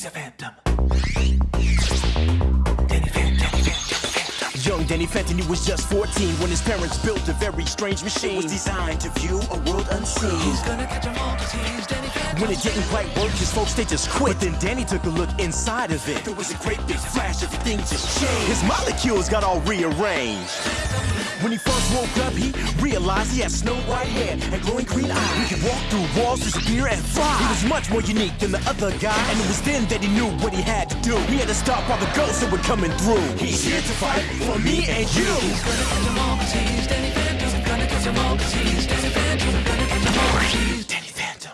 he's a phantom. Danny Phantom, Danny Phantom, Phantom. Young Danny Fenton, he was just 14 when his parents built a very strange machine. It was designed to view a world unseen. He's gonna catch 'em all 'cause he's Phantom. When it didn't quite work, his folks they just quit. But then Danny took a look inside of it. There was a great big flash, everything just changed. His molecules got all rearranged. When he first woke up, he realized he had snow white hair and glowing green eyes. He could walk through walls, disappear, and fly. He was much more unique than the other guy, and it was then that he knew what he had to do. He had to stop all the ghosts that were coming through. He's here to fight for me and you.